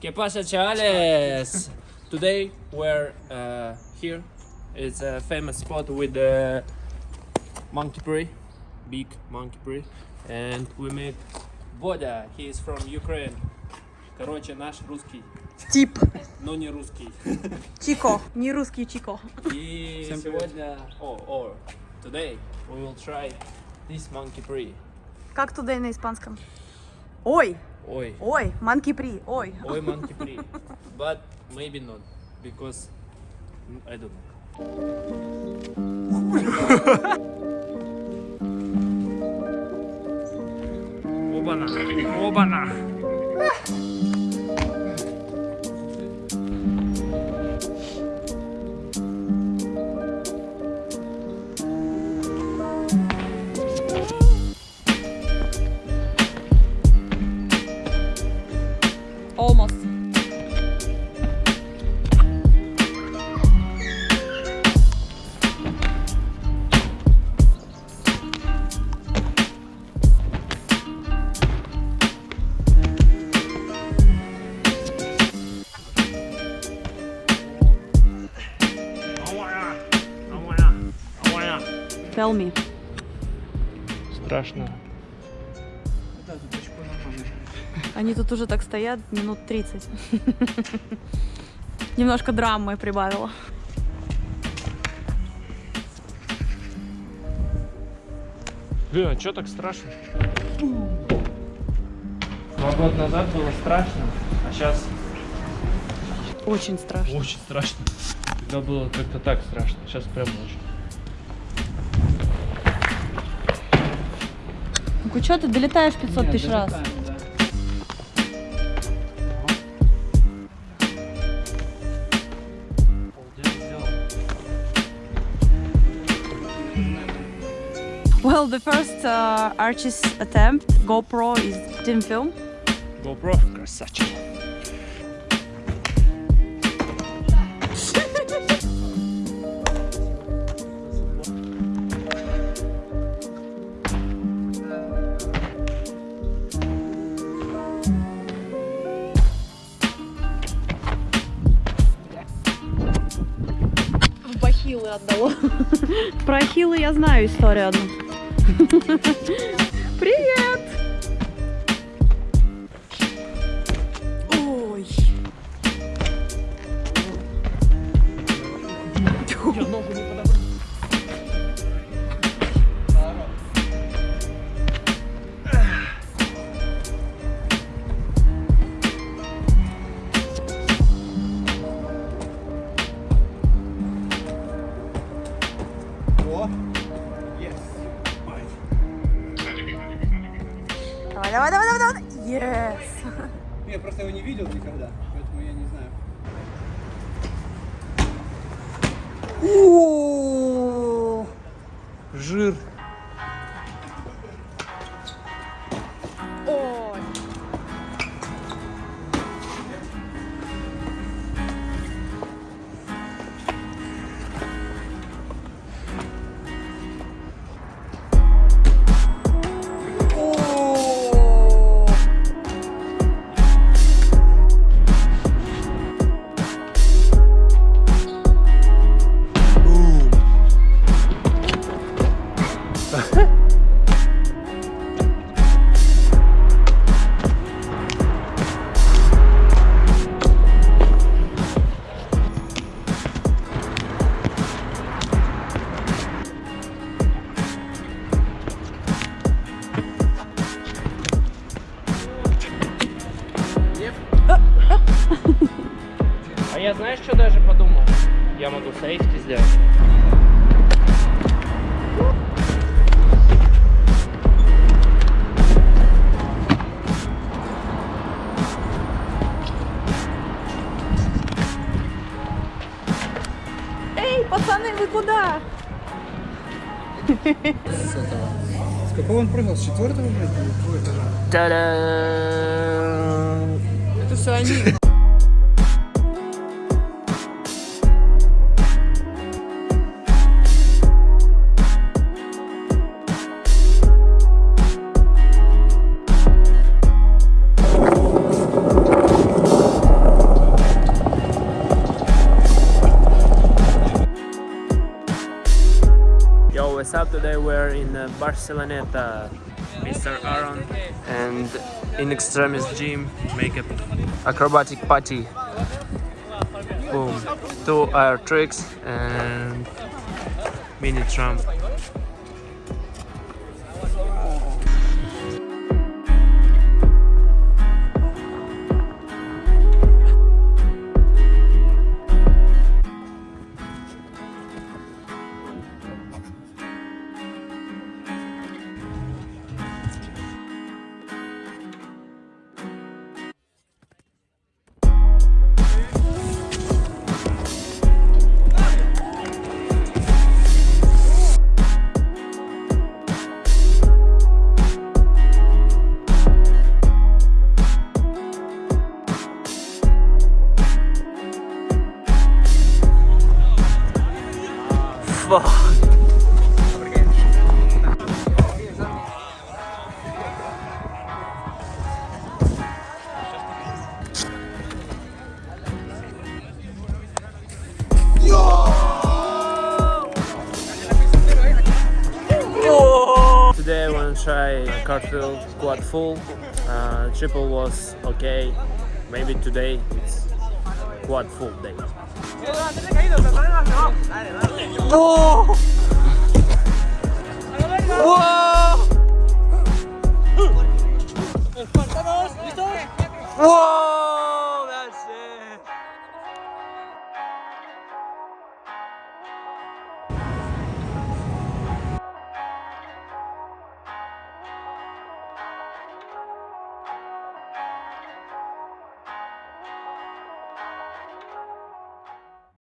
¿Qué pasa, chavales? Today we're uh, here. It's a famous spot with the monkey prey, big monkey prey, and we meet Бодя. He is from Ukraine. Короче, наш русский, Тип. но не русский. Чико. Не русский Чико. И сегодня, о, о, today we will try this monkey prey. Как туда на испанском? Ой. Ой, Ой. Манки при. Ой. ой, monkey prey. But maybe not, because mm, I don't know. Tell me. Страшно. Они тут уже так стоят минут 30. Немножко драмы прибавила. Блин, а чё так страшно? Два года назад было страшно, а сейчас Очень страшно. очень страшно. Тогда было как-то так страшно, сейчас прям очень. Ну что ты долетаешь 500 тысяч раз? Well, the first uh, Archie's attempt, GoPro, is didn't film. GoPro, красавчик. Отдало. Про ахиллы я знаю историю одну. Привет! Ой. Я ногу не Давай, давай, давай, давай, давай. Yes. Я просто его не видел никогда, поэтому я не знаю. О, Жир. А я знаешь, что даже подумал? Я могу сейфти сделать. Эй, пацаны, вы куда? С какого он прыгал? С четвертого, блядь? Та-дам! Это все они. Today we're in uh, Barceloneta. Mr. Aaron and in extremis gym make a acrobatic party. Boom. Two air tricks and mini trump. Try cartwheel quad full. Uh, triple was okay. Maybe today it's quad full day. Whoa!